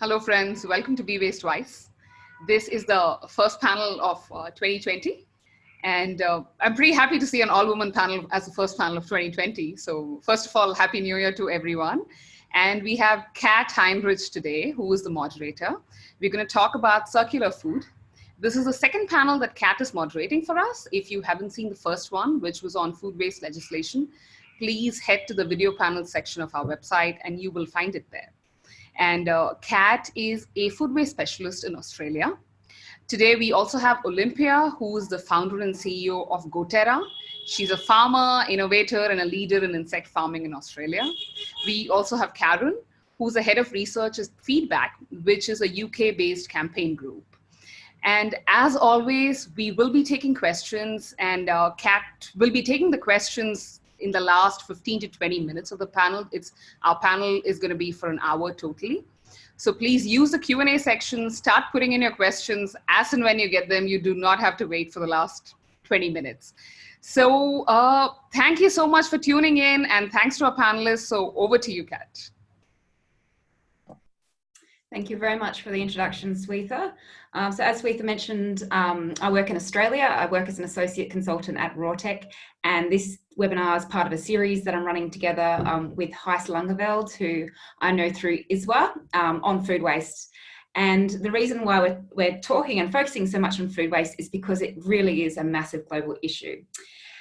Hello, friends. Welcome to Be Waste Wise. This is the first panel of uh, 2020. And uh, I'm pretty happy to see an all-woman panel as the first panel of 2020. So first of all, Happy New Year to everyone. And we have Kat Heinrich today, who is the moderator. We're going to talk about circular food. This is the second panel that Kat is moderating for us. If you haven't seen the first one, which was on food waste legislation, please head to the video panel section of our website and you will find it there. And uh, Kat is a food waste specialist in Australia. Today, we also have Olympia, who is the founder and CEO of GoTerra. She's a farmer, innovator, and a leader in insect farming in Australia. We also have Karen, who's the head of research at Feedback, which is a UK-based campaign group. And as always, we will be taking questions and uh, Kat will be taking the questions in the last 15 to 20 minutes of the panel. It's Our panel is gonna be for an hour totally. So please use the Q&A section, start putting in your questions as and when you get them. You do not have to wait for the last 20 minutes. So uh, thank you so much for tuning in and thanks to our panelists. So over to you, Kat. Thank you very much for the introduction, Swetha. Um, so as Swetha mentioned, um, I work in Australia. I work as an associate consultant at Rawtec, and this webinar is part of a series that I'm running together um, with Gijs Langeveld, who I know through ISWA um, on food waste. And the reason why we're, we're talking and focusing so much on food waste is because it really is a massive global issue.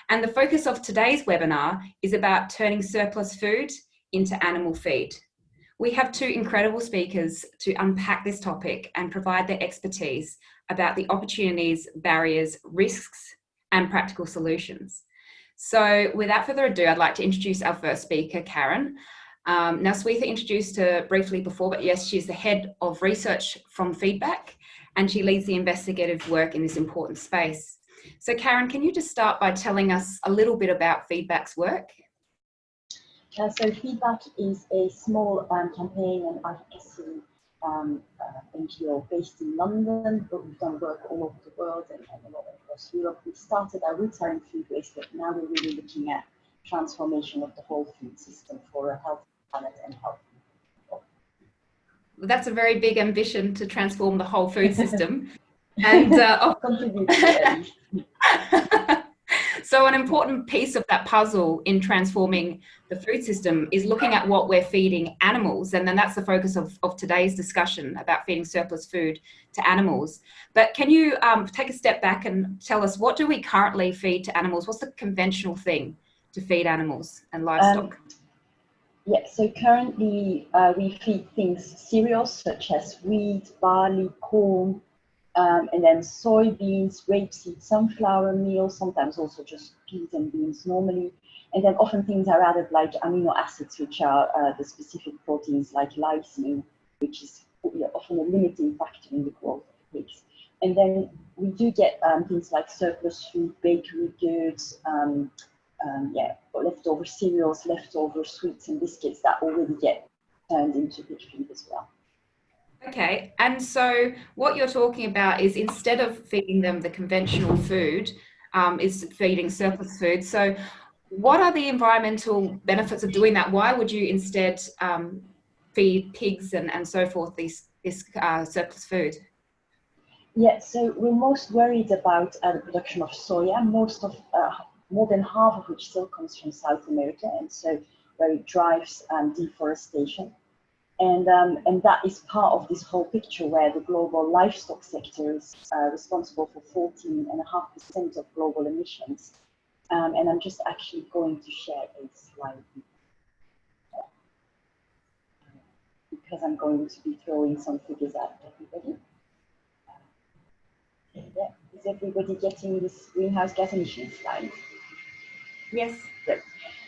And the focus of today's webinar is about turning surplus food into animal feed. We have two incredible speakers to unpack this topic and provide their expertise about the opportunities, barriers, risks, and practical solutions. So without further ado, I'd like to introduce our first speaker, Karen. Um, now, Swetha introduced her briefly before, but yes, she's the head of research from Feedback, and she leads the investigative work in this important space. So Karen, can you just start by telling us a little bit about Feedback's work? Uh, so feedback is a small um, campaign and advocacy um, uh, NGO based in London, but we've done work all over the world and, and a lot across Europe. We started our roots are in food waste, but now we're really looking at transformation of the whole food system for a healthy planet and healthy people. Well, that's a very big ambition to transform the whole food system. and uh, So an important piece of that puzzle in transforming the food system is looking at what we're feeding animals. And then that's the focus of, of today's discussion about feeding surplus food to animals. But can you um, take a step back and tell us what do we currently feed to animals? What's the conventional thing to feed animals and livestock? Um, yeah, so currently uh, we feed things, cereals such as wheat, barley, corn, um, and then soybeans, rapeseed, sunflower meal, sometimes also just peas and beans normally. And then often things are added like amino acids, which are uh, the specific proteins like lysine, which is often a limiting factor in the growth of pigs. And then we do get um, things like surplus food, bakery goods, um, um, yeah, leftover cereals, leftover sweets and biscuits that already get turned into pig feed as well. Okay, and so what you're talking about is instead of feeding them the conventional food, um, is feeding surplus food. So what are the environmental benefits of doing that? Why would you instead um, feed pigs and, and so forth these, this uh, surplus food? Yeah, so we're most worried about uh, the production of soya, most of, uh, more than half of which still comes from South America, and so where it drives um, deforestation. And, um, and that is part of this whole picture where the global livestock sector is uh, responsible for 14.5% of global emissions. Um, and I'm just actually going to share a slide because I'm going to be throwing some figures at everybody. Yeah. Is everybody getting this greenhouse gas emissions slide? Yes. Great.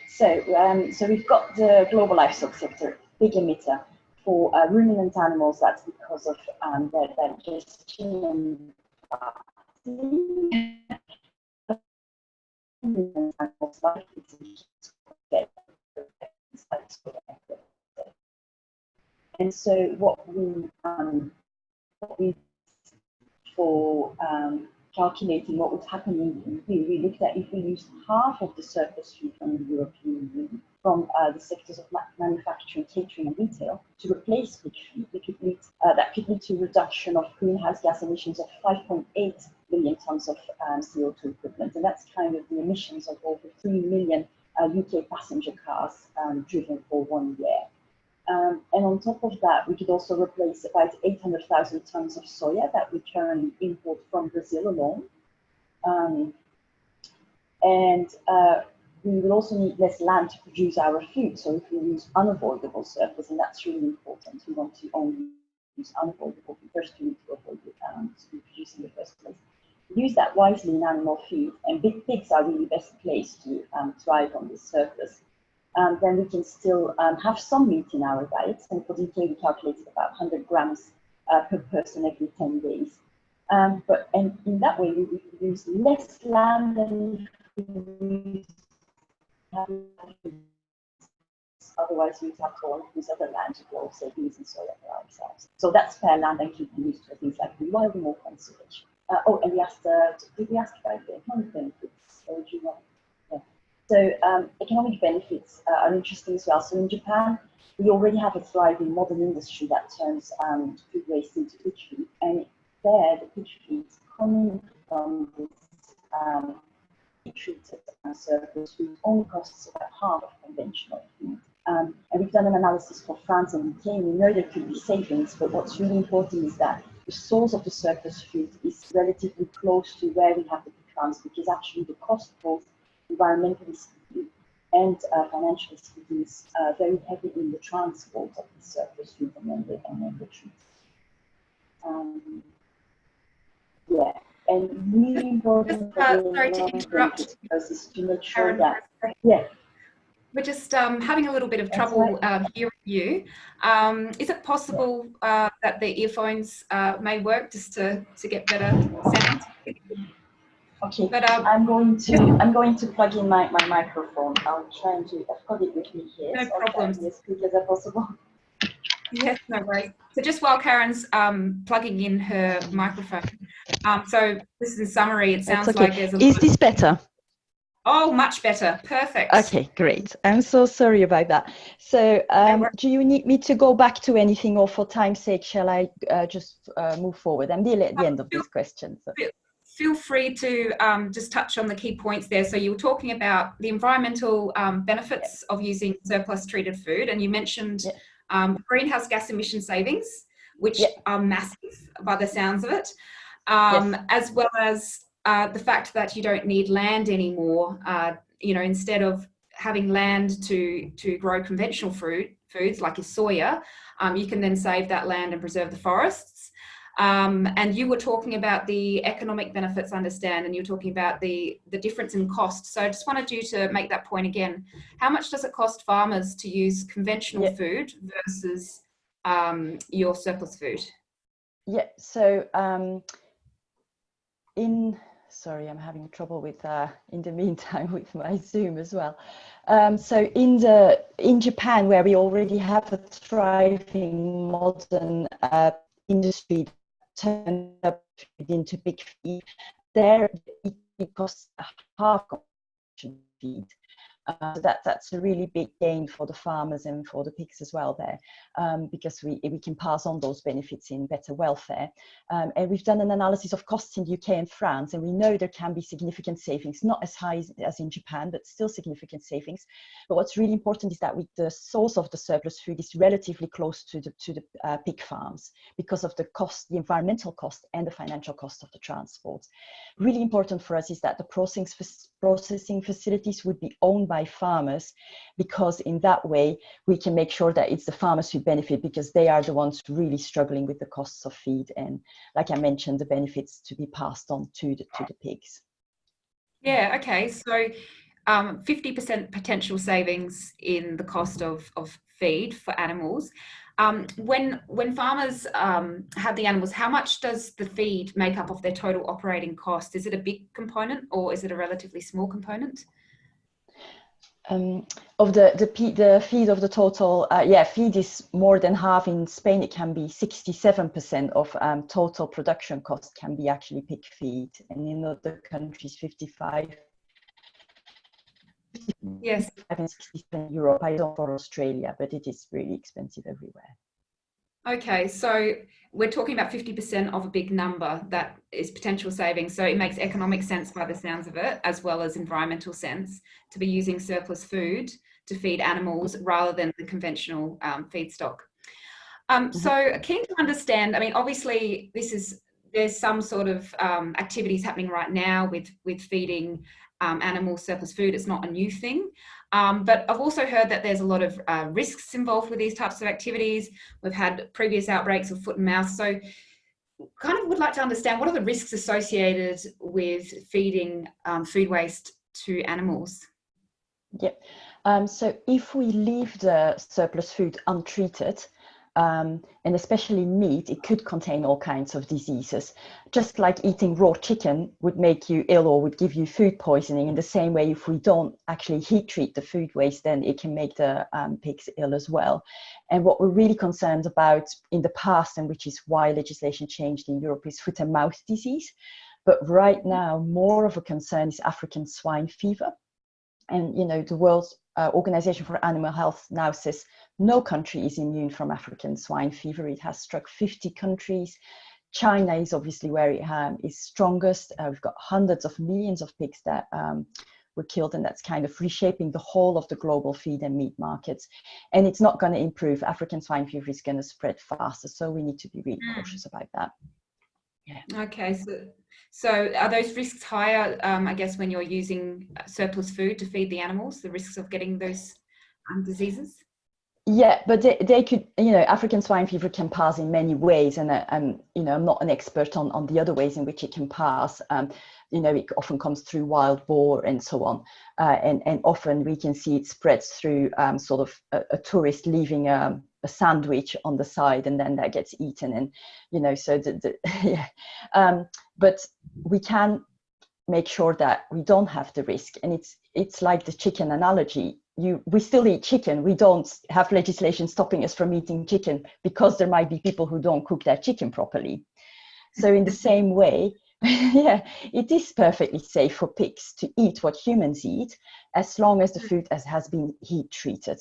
So, um, so we've got the global livestock sector, big emitter for uh, ruminant animals, that's because of um, their digestion. and so what we um, what we for um, calculating what would happen in we looked at if we used half of the surplus food from the European Union, from uh, the sectors of manufacturing, catering, and retail to replace pig feed, could lead, uh, that could lead to a reduction of greenhouse gas emissions of 5.8 million tons of um, CO2 equivalent. And that's kind of the emissions of over 3 million uh, UK passenger cars um, driven for one year. Um, and on top of that, we could also replace about 800,000 tons of soya that we currently import from Brazil alone. Um, and uh, we will also need less land to produce our food. So if we use unavoidable surplus, and that's really important, we want to only use unavoidable, first we need to avoid it um, to produce in the first place. Use that wisely in animal feed, and big pigs are really best placed to um, thrive on this surplus um, then we can still um, have some meat in our diets. And for DK, we calculated about 100 grams uh, per person every 10 days. Um, but and in that way, we use less land than we Otherwise, we'd have to use other land to grow, say, beans and soya for ourselves. So that's fair land and keeping used to things like rewilding or conservation. Uh, oh, and we asked, uh, did we ask about the economic benefits? Or do you want so um, economic benefits uh, are interesting as well. So in Japan, we already have a thriving modern industry that turns um, food waste into feed. And there, the pig feed coming from this um, treated and surplus food only costs about half of conventional food. Um, and we've done an analysis for France and UK. We know there could be savings, but what's really important is that the source of the surplus food is relatively close to where we have the farms because actually the cost both environmentally speaking and uh, financially speaking is uh, very heavy in the transport of the surface food and then the, and then the. Um, yeah, and really important just, uh, sorry to interrupt is to make sure that, yeah. We're just um, having a little bit of trouble um, hearing you. Um, is it possible uh, that the earphones uh, may work just to, to get better sound? Okay, but um, I'm going to I'm going to plug in my, my microphone. I'll try and do I've got it with me here. No so problem. As quick as possible. Yes, no worries. So just while Karen's um, plugging in her microphone, um, so this is in summary. It sounds okay. like there's a. Is this better? Oh, much better. Perfect. Okay, great. I'm so sorry about that. So, um, do you need me to go back to anything, or for time's sake, shall I uh, just uh, move forward? I'm nearly at the end of this question. So feel free to um, just touch on the key points there. So you were talking about the environmental um, benefits of using surplus treated food, and you mentioned um, greenhouse gas emission savings, which are massive by the sounds of it, um, yes. as well as uh, the fact that you don't need land anymore. Uh, you know, instead of having land to to grow conventional fruit foods like your soya, um, you can then save that land and preserve the forests. Um, and you were talking about the economic benefits, understand, and you were talking about the, the difference in cost. So I just wanted you to make that point again. How much does it cost farmers to use conventional yeah. food versus um, your surplus food? Yeah, so um, in, sorry, I'm having trouble with, uh, in the meantime, with my Zoom as well. Um, so in the in Japan, where we already have a thriving modern uh, industry turned up into big feed, there it costs half feed. Uh, so that, that's a really big gain for the farmers and for the pigs as well there, um, because we, we can pass on those benefits in better welfare. Um, and we've done an analysis of costs in the UK and France, and we know there can be significant savings, not as high as, as in Japan, but still significant savings. But what's really important is that with the source of the surplus food is relatively close to the, to the uh, pig farms because of the cost, the environmental cost and the financial cost of the transport. Really important for us is that the processing, processing facilities would be owned by by farmers because in that way we can make sure that it's the farmers who benefit because they are the ones really struggling with the costs of feed and like I mentioned the benefits to be passed on to the, to the pigs. Yeah, okay. So 50% um, potential savings in the cost of, of feed for animals. Um, when when farmers um, have the animals, how much does the feed make up of their total operating cost? Is it a big component or is it a relatively small component? Um, of the, the, the feed of the total, uh, yeah, feed is more than half. In Spain, it can be 67% of um, total production cost can be actually pig feed. And in other countries, 55. Yes. 60 in Europe. I don't for Australia, but it is really expensive everywhere. Okay, so we're talking about 50% of a big number that is potential savings. So it makes economic sense by the sounds of it, as well as environmental sense to be using surplus food to feed animals rather than the conventional um, feedstock. Um, mm-hmm. so keen to understand, I mean, obviously this is, there's some sort of um, activities happening right now with, with feeding um, animal surplus food. It's not a new thing. Um, but I've also heard that there's a lot of uh, risks involved with these types of activities. We've had previous outbreaks of foot and mouth. So kind of would like to understand what are the risks associated with feeding um, food waste to animals? Yeah, um, so if we leave the surplus food untreated, um, and especially meat, it could contain all kinds of diseases. Just like eating raw chicken would make you ill or would give you food poisoning, in the same way, if we don't actually heat treat the food waste, then it can make the um, pigs ill as well. And what we're really concerned about in the past, and which is why legislation changed in Europe, is foot and mouth disease. But right now, more of a concern is African swine fever. And, you know, the world's uh, Organization for Animal Health now says no country is immune from African swine fever. It has struck 50 countries. China is obviously where it um, is strongest. Uh, we've got hundreds of millions of pigs that um, were killed, and that's kind of reshaping the whole of the global feed and meat markets. And it's not going to improve. African swine fever is going to spread faster, so we need to be really mm. cautious about that. Yeah. Okay, so so are those risks higher, um, I guess, when you're using surplus food to feed the animals, the risks of getting those um, diseases? Yeah, but they, they could, you know, African swine fever can pass in many ways. And, uh, um, you know, I'm not an expert on, on the other ways in which it can pass. Um, you know, it often comes through wild boar and so on. Uh, and, and often we can see it spreads through um, sort of a, a tourist leaving a, um, a, sandwich on the side and then that gets eaten. And, you know, so the, the yeah. Um, but we can make sure that we don't have the risk. And it's, it's like the chicken analogy you we still eat chicken we don't have legislation stopping us from eating chicken because there might be people who don't cook their chicken properly so in the same way yeah it is perfectly safe for pigs to eat what humans eat as long as the food has, has been heat treated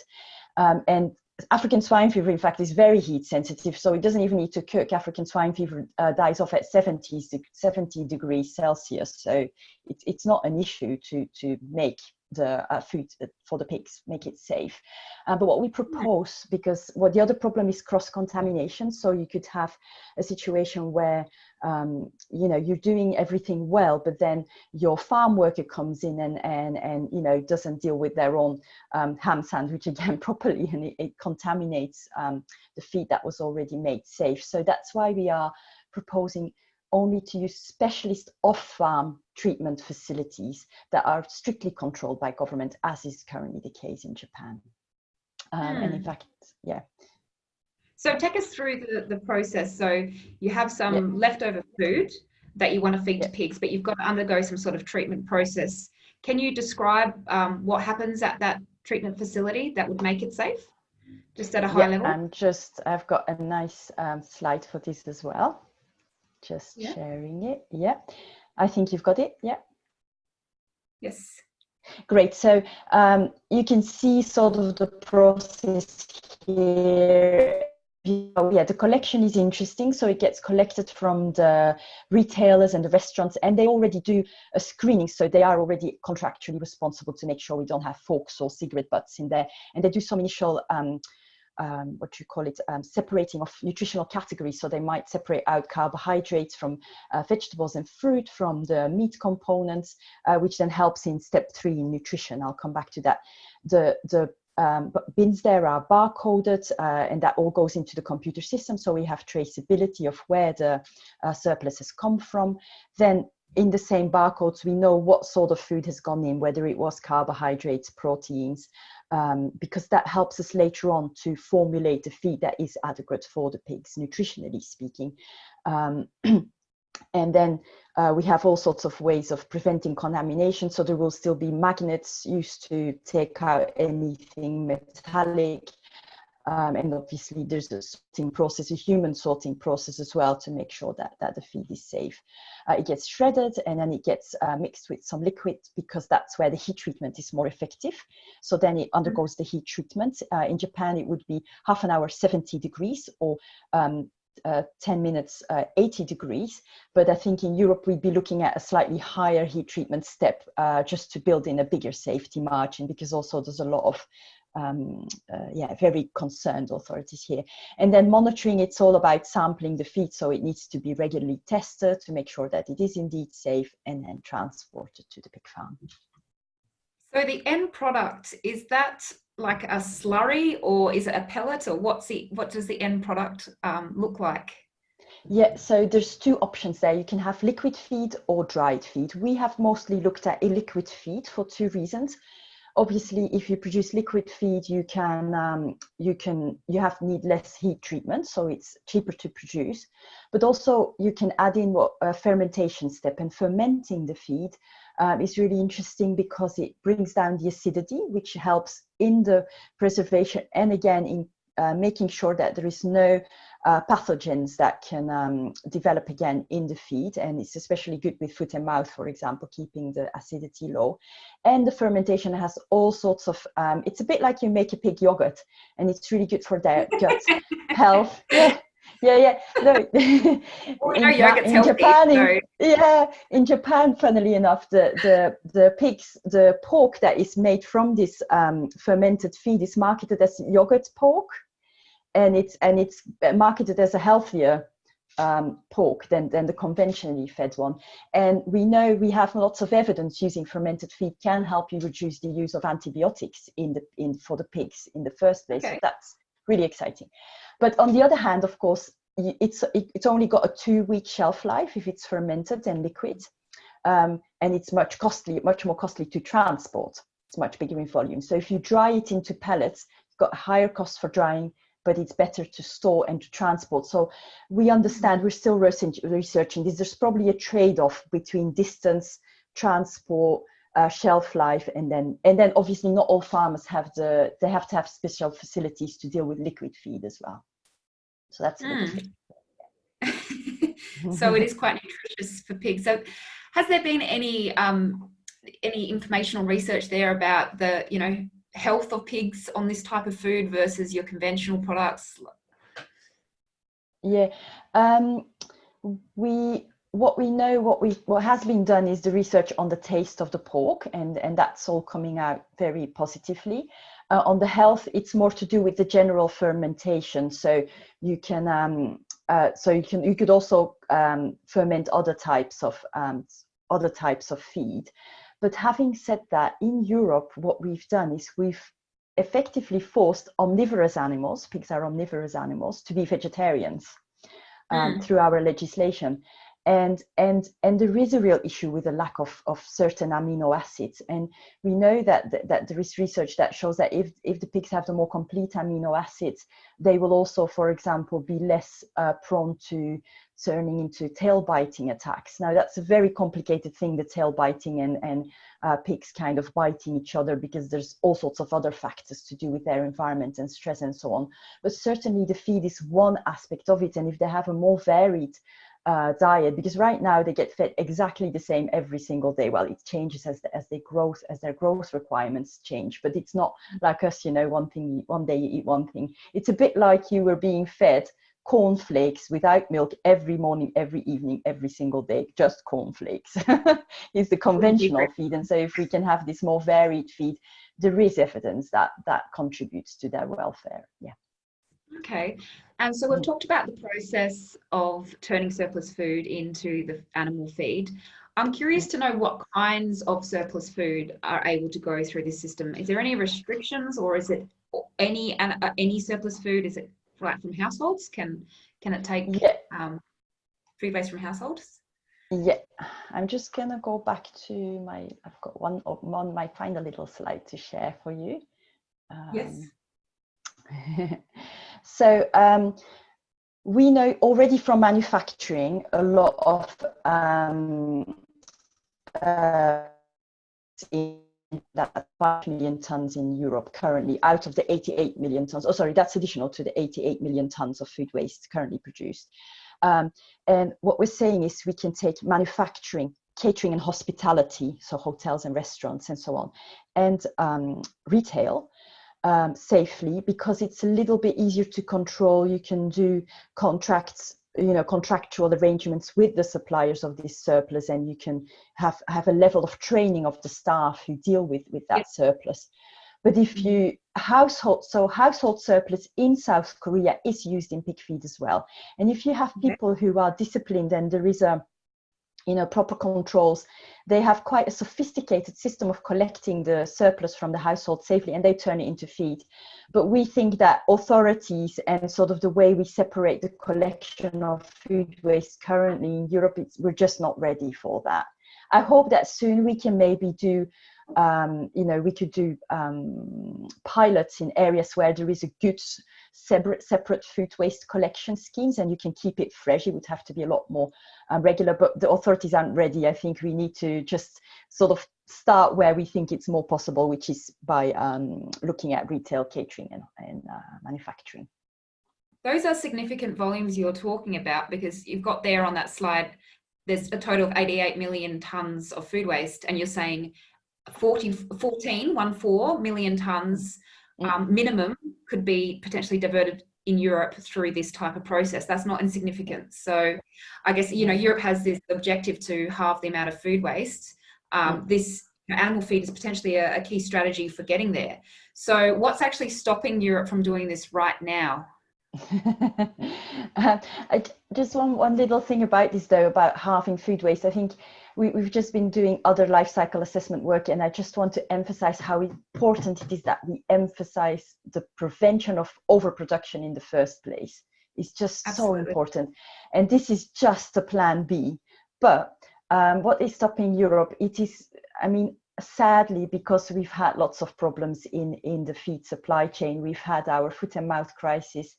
um, and African swine fever, in fact, is very heat sensitive, so it doesn't even need to cook. African swine fever uh, dies off at 70, 70 degrees Celsius, so it, it's not an issue to, to make the uh, food for the pigs, make it safe. Uh, but what we propose, because what the other problem is cross-contamination, so you could have a situation where, um, you know, you're doing everything well, but then your farm worker comes in and, and, and you know, doesn't deal with their own um, ham sandwich again properly, and it, it contaminates um, the feed that was already made safe. So that's why we are proposing only to use specialist off-farm treatment facilities that are strictly controlled by government, as is currently the case in Japan. Um, mm. And in hmm. fact, yeah. So take us through the, the process. So you have some yeah. leftover food that you want to feed yeah. to pigs, but you've got to undergo some sort of treatment process. Can you describe um, what happens at that treatment facility that would make it safe? Just at a high yeah, level? I'm just, I've got a nice um, slide for this as well just yeah. sharing it. Yeah, I think you've got it. Yeah. Yes. Great. So um, you can see sort of the process here. Yeah, the collection is interesting. So it gets collected from the retailers and the restaurants, and they already do a screening. So they are already contractually responsible to make sure we don't have forks or cigarette butts in there. And they do some initial um, um, what you call it, um, separating of nutritional categories. So they might separate out carbohydrates from uh, vegetables and fruit from the meat components, uh, which then helps in step three in nutrition. I'll come back to that. The, the um, bins there are barcoded uh, and that all goes into the computer system. So we have traceability of where the uh, surplus has come from. Then in the same barcodes, we know what sort of food has gone in, whether it was carbohydrates, proteins, um, because that helps us later on to formulate a feed that is adequate for the pigs, nutritionally speaking. Um, and then uh, we have all sorts of ways of preventing contamination. So there will still be magnets used to take out anything metallic. Um, and obviously there's a sorting process, a human sorting process as well to make sure that, that the feed is safe. Uh, it gets shredded and then it gets uh, mixed with some liquid because that's where the heat treatment is more effective. So then it undergoes the heat treatment. Uh, in Japan, it would be half an hour, 70 degrees or um, uh, 10 minutes, uh, 80 degrees. But I think in Europe, we'd be looking at a slightly higher heat treatment step uh, just to build in a bigger safety margin because also there's a lot of um, uh, yeah, very concerned authorities here. And then monitoring, it's all about sampling the feed, so it needs to be regularly tested to make sure that it is indeed safe and then transported to the pig farm. So the end product, is that like a slurry or is it a pellet or what's the, what does the end product um, look like? Yeah, so there's two options there. You can have liquid feed or dried feed. We have mostly looked at a liquid feed for two reasons obviously if you produce liquid feed you can um, you can you have need less heat treatment so it's cheaper to produce. But also you can add in what a fermentation step and fermenting the feed um, is really interesting because it brings down the acidity which helps in the preservation and again in uh, making sure that there is no uh, pathogens that can um, develop again in the feed. And it's especially good with foot and mouth, for example, keeping the acidity low. And the fermentation has all sorts of, um, it's a bit like you make a pig yogurt and it's really good for their gut health. Yeah. Yeah, yeah, no. in, in Japan, in, yeah, in Japan, funnily enough, the the the pigs, the pork that is made from this um, fermented feed is marketed as yogurt pork and it's and it's marketed as a healthier um, pork than, than the conventionally fed one. And we know we have lots of evidence using fermented feed can help you reduce the use of antibiotics in the in for the pigs in the first place. Okay. So that's really exciting. But on the other hand, of course, it's it, it's only got a two week shelf life if it's fermented and liquid, um, and it's much costly, much more costly to transport. It's much bigger in volume. So if you dry it into pellets, you've got a higher cost for drying but it's better to store and to transport. So we understand we're still researching this. There's probably a trade-off between distance, transport, uh, shelf life, and then and then obviously not all farmers have the they have to have special facilities to deal with liquid feed as well. So that's mm. so it is quite nutritious for pigs. So has there been any um, any informational research there about the you know health of pigs on this type of food versus your conventional products? Yeah, um, we what we know, what we what has been done is the research on the taste of the pork, and and that's all coming out very positively. Uh, on the health, it's more to do with the general fermentation. So you can um, uh, so you can you could also um, ferment other types of um, other types of feed. But having said that, in Europe, what we've done is we've effectively forced omnivorous animals, pigs are omnivorous animals, to be vegetarians um, mm. through our legislation and and and there is a real issue with the lack of of certain amino acids. And we know that that, that there is research that shows that if if the pigs have the more complete amino acids they will also for example be less uh, prone to turning into tail biting attacks. Now that's a very complicated thing the tail biting and and uh, pigs kind of biting each other because there's all sorts of other factors to do with their environment and stress and so on. But certainly the feed is one aspect of it. And if they have a more varied uh, diet because right now they get fed exactly the same every single day. Well, it changes as the, as they growth as their growth requirements change, but it's not like us. You know, one thing one day you eat one thing. It's a bit like you were being fed cornflakes without milk every morning, every evening, every single day. Just cornflakes is the conventional feed. And so, if we can have this more varied feed, there is evidence that that contributes to their welfare. Yeah. Okay, and so we've talked about the process of turning surplus food into the animal feed. I'm curious to know what kinds of surplus food are able to go through this system. Is there any restrictions, or is it any uh, any surplus food? Is it like from households? Can can it take yeah. um, food waste from households? Yeah, I'm just gonna go back to my. I've got one on my final little slide to share for you. Um, yes. So um, we know already from manufacturing a lot of um, uh, that 5 million tons in Europe currently out of the 88 million tons. Oh, sorry, that's additional to the 88 million tons of food waste currently produced. Um, and what we're saying is we can take manufacturing, catering and hospitality, so hotels and restaurants and so on, and um, retail um, safely because it's a little bit easier to control. You can do contracts you know contractual arrangements with the suppliers of this surplus and you can have have a level of training of the staff who deal with with that surplus but if mm-hmm. you household so household surplus in south korea is used in pig feed as well and if you have people who are disciplined and there is a you know proper controls they have quite a sophisticated system of collecting the surplus from the household safely and they turn it into feed. But we think that authorities and sort of the way we separate the collection of food waste currently in europe we're just not ready for that. I hope that soon we can maybe do um, you know we could do um, pilots in areas where there is a good separate separate food waste collection schemes and you can keep it fresh it would have to be a lot more um, regular but the authorities aren't ready i think we need to just sort of start where we think it's more possible which is by um, looking at retail catering and, and uh, manufacturing those are significant volumes you're talking about because you've got there on that slide there's a total of 88 million tons of food waste and you're saying 40, 14, 1 4 million tons Mm. Um, minimum could be potentially diverted in Europe through this type of process. That's not insignificant. So I guess, you know, Europe has this objective to halve the amount of food waste. Um, mm. this animal feed is potentially a, a, key strategy for getting there. So what's actually stopping Europe from doing this right now? uh, just one, one little thing about this though, about halving food waste. I think we, have just been doing other life cycle assessment work and I just want to emphasize how important it is that we emphasize the prevention of overproduction in the first place. It's just Absolutely. so important. And this is just a plan B. But um, what is stopping Europe? It is, I mean, sadly, because we've had lots of problems in, in the feed supply chain, we've had our foot and mouth crisis,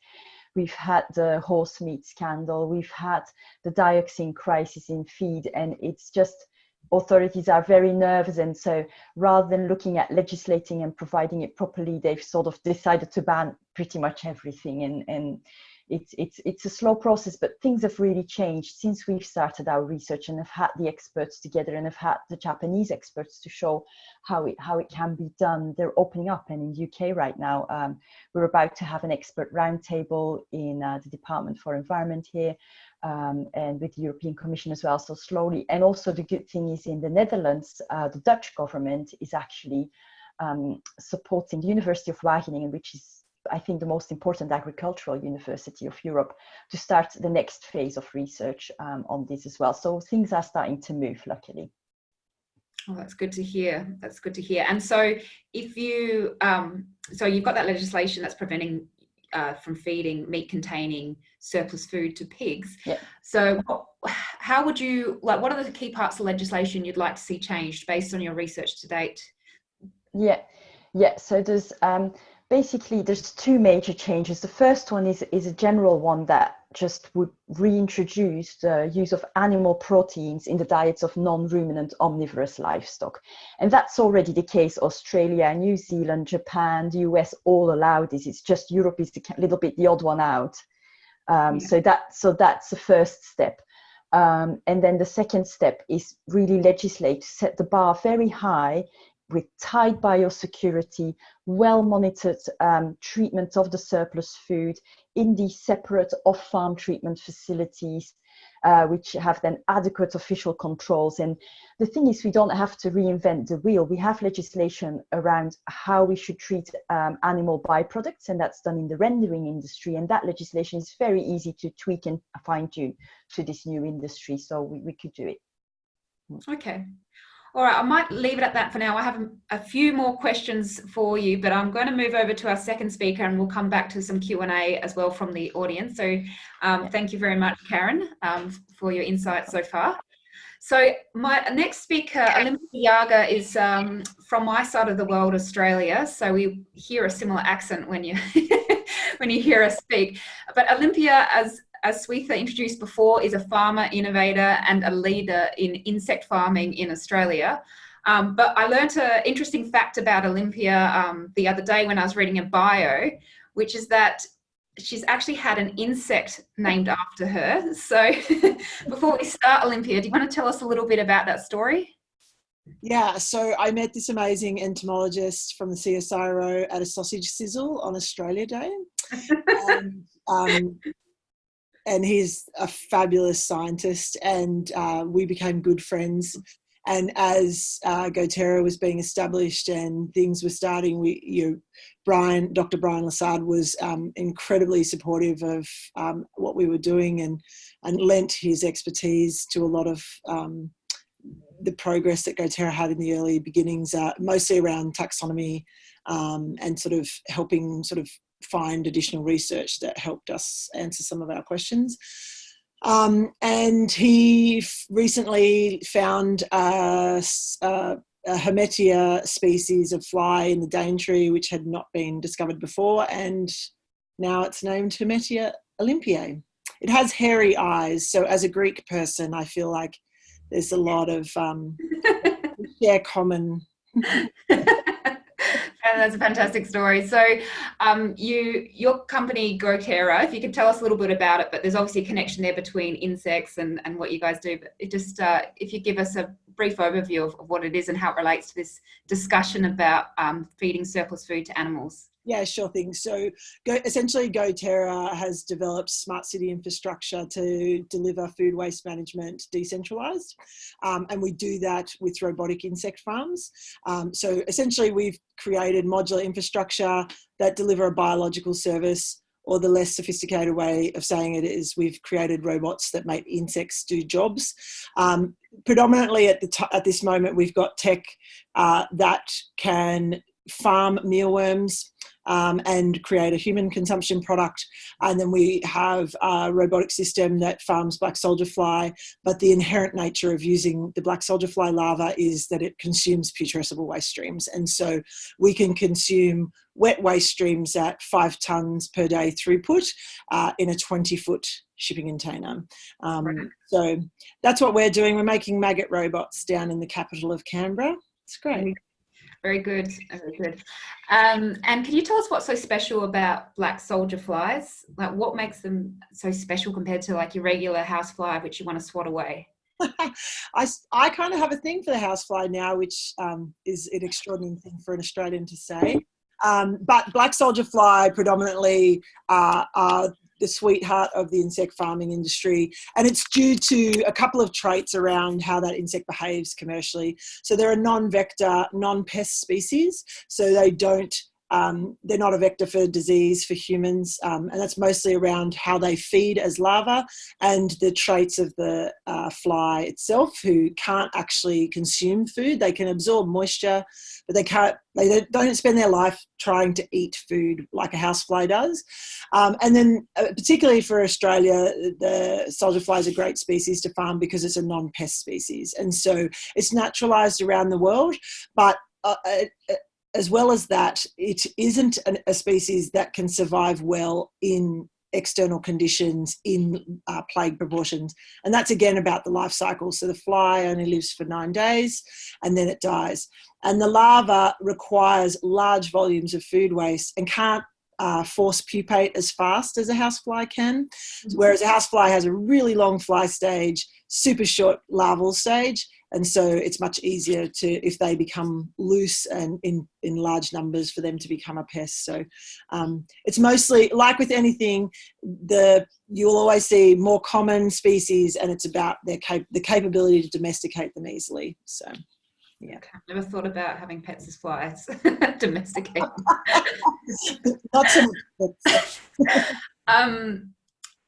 We've had the horse meat scandal. We've had the dioxin crisis in feed, and it's just authorities are very nervous. And so rather than looking at legislating and providing it properly, they've sort of decided to ban pretty much everything. And, and it's it's it's a slow process but things have really changed since we've started our research and have had the experts together and have had the japanese experts to show how it how it can be done they're opening up and in uk right now um, we're about to have an expert roundtable in uh, the department for environment here um, and with the European Commission as well. So slowly, and also the good thing is in the Netherlands, uh, the Dutch government is actually um, supporting the University of Wageningen, which is I think, the most important agricultural university of Europe to start the next phase of research um, on this as well. So things are starting to move, luckily. Oh, that's good to hear. That's good to hear. And so if you, um, so you've got that legislation that's preventing uh, from feeding meat containing surplus food to pigs. Yeah. So how would you, like, what are the key parts of legislation you'd like to see changed based on your research to date? Yeah, yeah. So there's, um, basically there's two major changes. The first one is, is a general one that just would reintroduce the use of animal proteins in the diets of non-ruminant omnivorous livestock. And that's already the case. Australia, New Zealand, Japan, the US all allow this. It's just Europe is a little bit the odd one out. Um, yeah. So that so that's the first step. Um, and then the second step is really legislate to set the bar very high with tight biosecurity, well monitored um, treatment of the surplus food in these separate off farm treatment facilities, uh, which have then adequate official controls. And the thing is, we don't have to reinvent the wheel. We have legislation around how we should treat um, animal byproducts, and that's done in the rendering industry. And that legislation is very easy to tweak and fine tune to this new industry. So we, we could do it. Okay. All right, I might leave it at that for now. I have a few more questions for you, but I'm going to move over to our second speaker and we'll come back to some Q&A as well from the audience. So um, thank you very much, Karen, um, for your insights so far. So my next speaker, Olympia Yarger, is um, from my side of the world, Australia. So we hear a similar accent when you when you hear us speak. But Olympia, as as Swetha introduced before, is a farmer, innovator, and a leader in insect farming in Australia. Um, but I learnt an interesting fact about Olympia um, the other day when I was reading a bio, which is that she's actually had an insect named after her. So before we start Olympia, do you want to tell us a little bit about that story? Yeah, so I met this amazing entomologist from the CSIRO at a sausage sizzle on Australia Day. and, um, and he's a fabulous scientist, and uh, we became good friends. And as uh, GoTerra was being established and things were starting, we, you Brian, Dr. Brian Lessard was um, incredibly supportive of um, what we were doing and, and lent his expertise to a lot of um, the progress that GoTerra had in the early beginnings, uh, mostly around taxonomy um, and sort of helping sort of find additional research that helped us answer some of our questions. Um, and he recently found a, a, a Hermetia species of fly in the Daintree, which had not been discovered before, and now it's named Hermetia olympiae. It has hairy eyes, so as a Greek person, I feel like there's a lot of um, share common. that's a fantastic story. So, um, you your company GoTerra, if you could tell us a little bit about it, but there's obviously a connection there between insects and, and what you guys do. But it just uh, if you give us a brief overview of, of, what it is and how it relates to this discussion about um, feeding surplus food to animals. Yeah, sure thing. So Go, essentially GoTerra has developed smart city infrastructure to deliver food waste management decentralized. Um, and we do that with robotic insect farms. Um, so essentially we've created modular infrastructure that deliver a biological service or the less sophisticated way of saying it is we've created robots that make insects do jobs. Um, predominantly at, the at this moment, we've got tech uh, that can farm mealworms, um, and create a human consumption product. And then we have a robotic system that farms black soldier fly, but the inherent nature of using the black soldier fly larva is that it consumes putrescible waste streams. And so we can consume wet waste streams at five tonnes per day throughput uh, in a 20 foot shipping container. Um, right. So that's what we're doing. We're making maggot robots down in the capital of Canberra. It's great. Very good, very good. Um, and can you tell us what's so special about black soldier flies? Like what makes them so special compared to like your regular housefly, which you want to swat away? I, I kind of have a thing for the housefly now, which um, is an extraordinary thing for an Australian to say. Um, but black soldier fly predominantly uh, are the sweetheart of the insect farming industry. And it's due to a couple of traits around how that insect behaves commercially. So they're a non-vector, non-pest species. So they don't um, they're not a vector for disease for humans, um, and that's mostly around how they feed as larvae and the traits of the uh, fly itself, who can't actually consume food. They can absorb moisture, but they can't. They don't spend their life trying to eat food like a housefly does. Um, and then, uh, particularly for Australia, the soldier fly is a great species to farm because it's a non-pest species, and so it's naturalised around the world, but uh, uh as well as that, it isn't an, a species that can survive well in external conditions in uh, plague proportions. And that's again about the life cycle. So the fly only lives for nine days and then it dies. And the larva requires large volumes of food waste and can't uh, force pupate as fast as a housefly can. Mm-hmm. Whereas a housefly has a really long fly stage, super short larval stage, and so it's much easier to if they become loose and in in large numbers for them to become a pest. So um, it's mostly like with anything the you'll always see more common species and it's about their cap the capability to domesticate them easily. So yeah. Okay. never thought about having pets as flies. Domesticate. Not so much um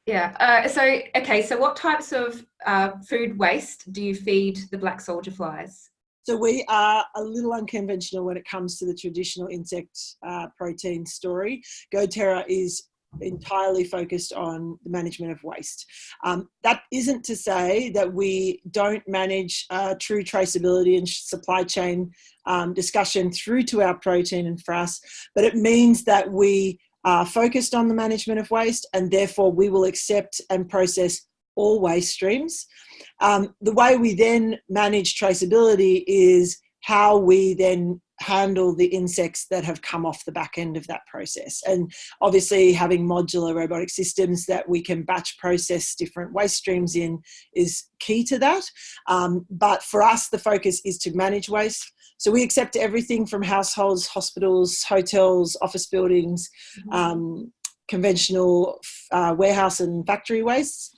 yeah. Uh, so, okay. So, what types of uh, food waste do you feed the black soldier flies? So we are a little unconventional when it comes to the traditional insect uh, protein story. GoTerra is entirely focused on the management of waste. Um, that isn't to say that we don't manage uh, true traceability and supply chain um, discussion through to our protein and frass, but it means that we are focused on the management of waste and therefore we will accept and process all waste streams. Um, the way we then manage traceability is how we then handle the insects that have come off the back end of that process. And obviously having modular robotic systems that we can batch process different waste streams in is key to that. Um, but for us, the focus is to manage waste. So we accept everything from households, hospitals, hotels, office buildings, mm-hmm. um, conventional uh, warehouse and factory wastes.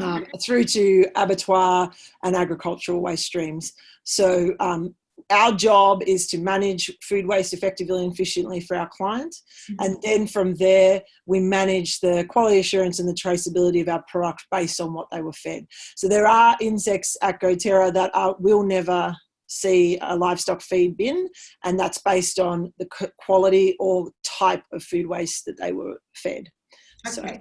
Um, through to abattoir and agricultural waste streams. So um, our job is to manage food waste effectively and efficiently for our clients. Mm-hmm. And then from there, we manage the quality assurance and the traceability of our product based on what they were fed. So there are insects at GoTerra that are, will never see a livestock feed bin, and that's based on the quality or type of food waste that they were fed. Okay. So,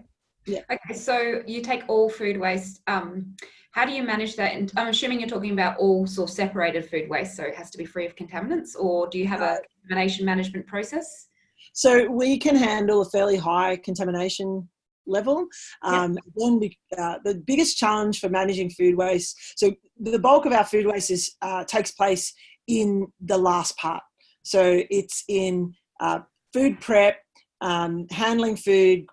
yeah. Okay, so you take all food waste. Um, how do you manage that? And I'm assuming you're talking about all sort of separated food waste, so it has to be free of contaminants, or do you have a contamination management process? So we can handle a fairly high contamination level. Um, Then we, uh, the biggest challenge for managing food waste, so the bulk of our food waste is, uh, takes place in the last part. So it's in uh, food prep, um, handling food,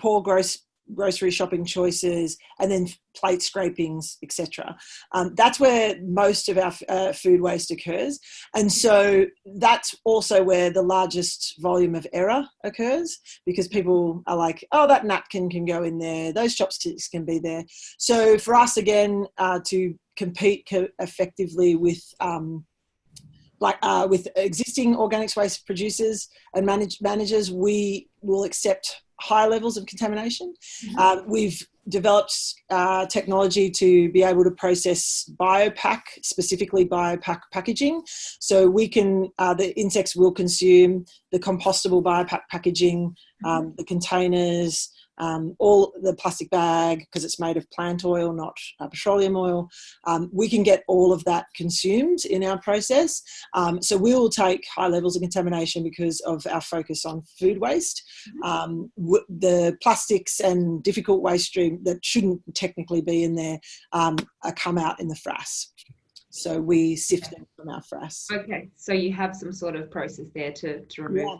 poor gross grocery shopping choices, and then plate scrapings, etc. Um, that's where most of our uh, food waste occurs. And so that's also where the largest volume of error occurs because people are like, oh, that napkin can go in there, those chopsticks can be there. So for us, again, uh, to compete co effectively with um, like uh, with existing organics waste producers and manage managers, we will accept high levels of contamination. Mm-hmm. Uh, we've developed uh, technology to be able to process biopack, specifically biopack packaging. So we can, uh, the insects will consume the compostable biopack packaging, mm-hmm. um, the containers, um, all the plastic bag because it's made of plant oil, not uh, petroleum oil. Um, we can get all of that consumed in our process. Um, so we will take high levels of contamination because of our focus on food waste. Mm-hmm. Um, the plastics and difficult waste stream that shouldn't technically be in there um, come out in the frass. So we sift them from our frass. Okay, so you have some sort of process there to, to remove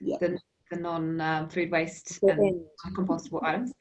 yeah. the the non-food um, waste and compostable items.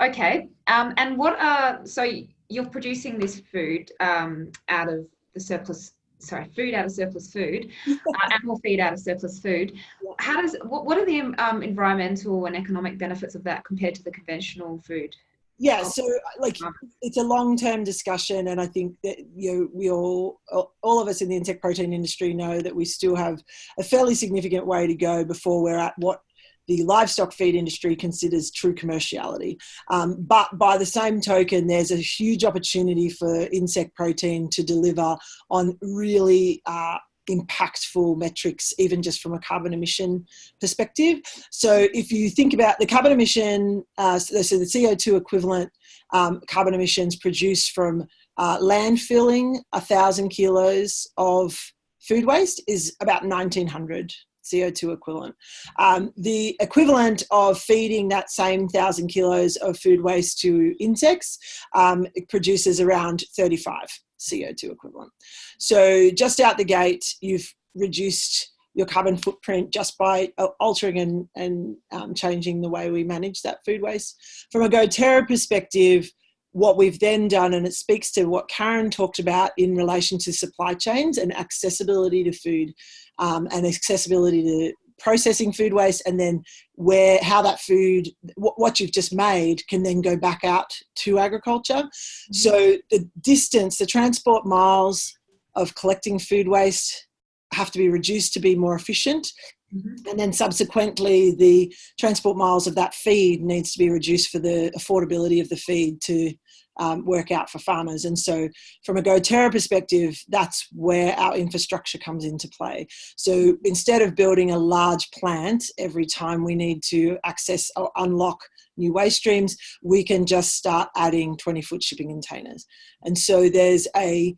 Okay, um, and what are, so you're producing this food um, out of the surplus, sorry, food out of surplus food, uh, animal feed out of surplus food. How does, what, what are the um, environmental and economic benefits of that compared to the conventional food? yeah so like it's a long-term discussion and i think that you know we all all of us in the insect protein industry know that we still have a fairly significant way to go before we're at what the livestock feed industry considers true commerciality. Um, but by the same token, there's a huge opportunity for insect protein to deliver on really uh, impactful metrics, even just from a carbon emission perspective. So if you think about the carbon emission, uh, so the CO2 equivalent um, carbon emissions produced from uh, landfilling a thousand kilos of food waste is about 1900 CO2 equivalent. Um, the equivalent of feeding that same thousand kilos of food waste to insects um, produces around 35 CO2 equivalent. So just out the gate, you've reduced your carbon footprint just by uh, altering and, and um, changing the way we manage that food waste. From a GoTerra perspective, what we've then done, and it speaks to what Karen talked about in relation to supply chains and accessibility to food um, and accessibility to processing food waste and then where how that food what you've just made can then go back out to agriculture mm-hmm. so the distance the transport miles of collecting food waste have to be reduced to be more efficient Mm-hmm. And then subsequently, the transport miles of that feed needs to be reduced for the affordability of the feed to um, work out for farmers. And so, from a GoTerra perspective, that's where our infrastructure comes into play. So, instead of building a large plant every time we need to access or unlock new waste streams, we can just start adding 20 foot shipping containers. And so, there's a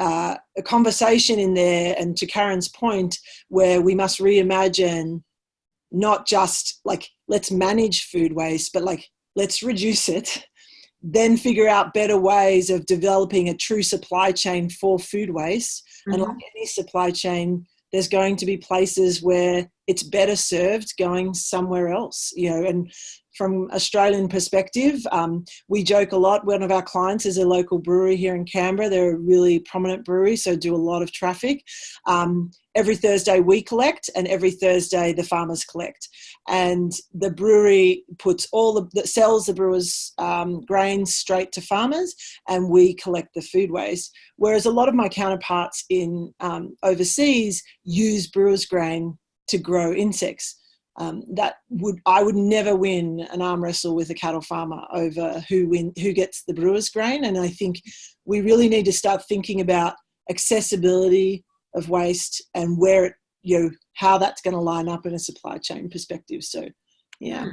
uh, a conversation in there, and to Karen's point, where we must reimagine not just like let's manage food waste, but like let's reduce it, then figure out better ways of developing a true supply chain for food waste. Mm-hmm. And like any supply chain, there's going to be places where it's better served going somewhere else, you know, and from Australian perspective, um, we joke a lot. One of our clients is a local brewery here in Canberra. They're a really prominent brewery, so do a lot of traffic. Um, every Thursday we collect, and every Thursday the farmers collect. And the brewery puts all the that sells the brewers' um, grains straight to farmers, and we collect the food waste. Whereas a lot of my counterparts in um, overseas use brewers' grain to grow insects um, that would I would never win an arm wrestle with a cattle farmer over who win who gets the brewer's grain. And I think we really need to start thinking about accessibility of waste and where it you know how that's going to line up in a supply chain perspective. So yeah.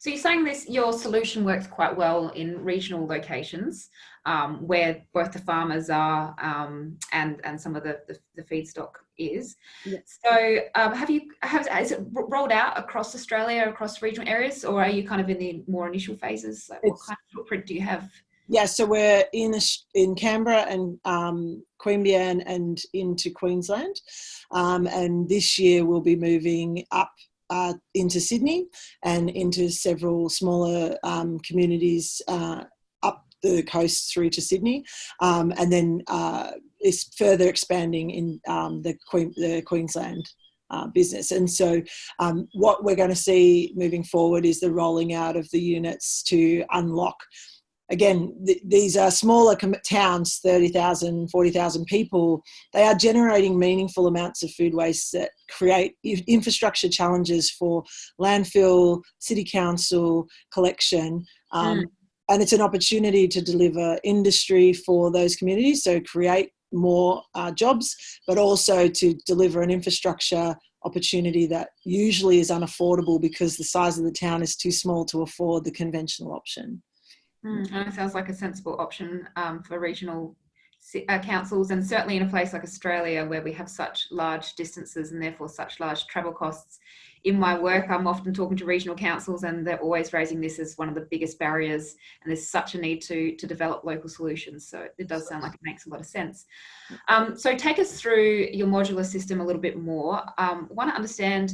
So you're saying this, your solution works quite well in regional locations um, where both the farmers are um, and and some of the, the, the feedstock is. Yes. So um, have you have is it rolled out across Australia, across regional areas, or are you kind of in the more initial phases? Like what kind of footprint do you have? Yeah, so we're in in Canberra and um, Queanbeyan and into Queensland, um, and this year we'll be moving up uh, into Sydney and into several smaller um, communities uh, up the coast through to Sydney, um, and then uh, is further expanding in um, the, Queen, the Queensland uh, business. And so, um, what we're going to see moving forward is the rolling out of the units to unlock again, th- these are smaller com- towns, 30,000, 40,000 people. They are generating meaningful amounts of food waste that create infrastructure challenges for landfill, city council, collection. Um, mm. And it's an opportunity to deliver industry for those communities, so create more uh, jobs, but also to deliver an infrastructure opportunity that usually is unaffordable because the size of the town is too small to afford the conventional option. Mm, and it sounds like a sensible option um, for regional uh, councils and certainly in a place like Australia where we have such large distances and therefore such large travel costs. In my work, I'm often talking to regional councils and they're always raising this as one of the biggest barriers and there's such a need to, to develop local solutions. So it does sound like it makes a lot of sense. Um, so take us through your modular system a little bit more. Um, want to understand